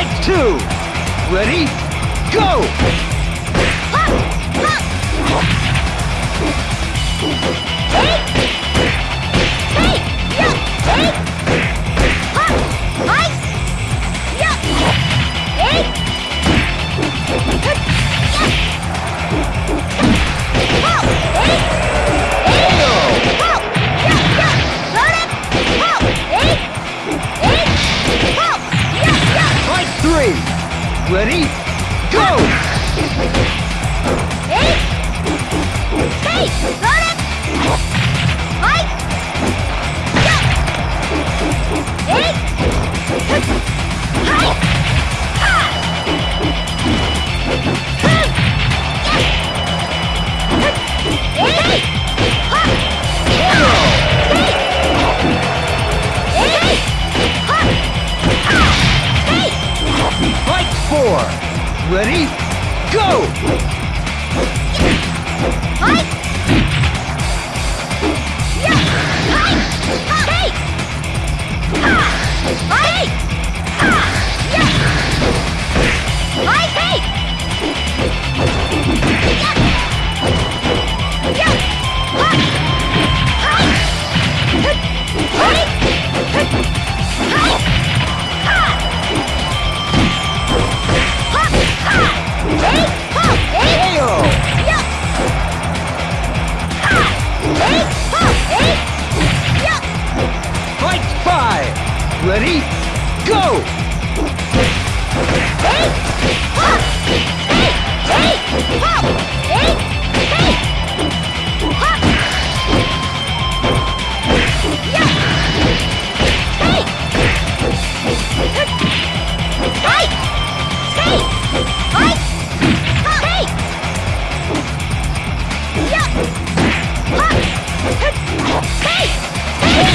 Fight two! Ready? Go! Ready? Go! Four! Ready? Go!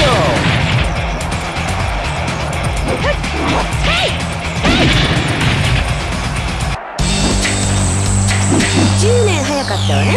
KO! 10年早かったわね。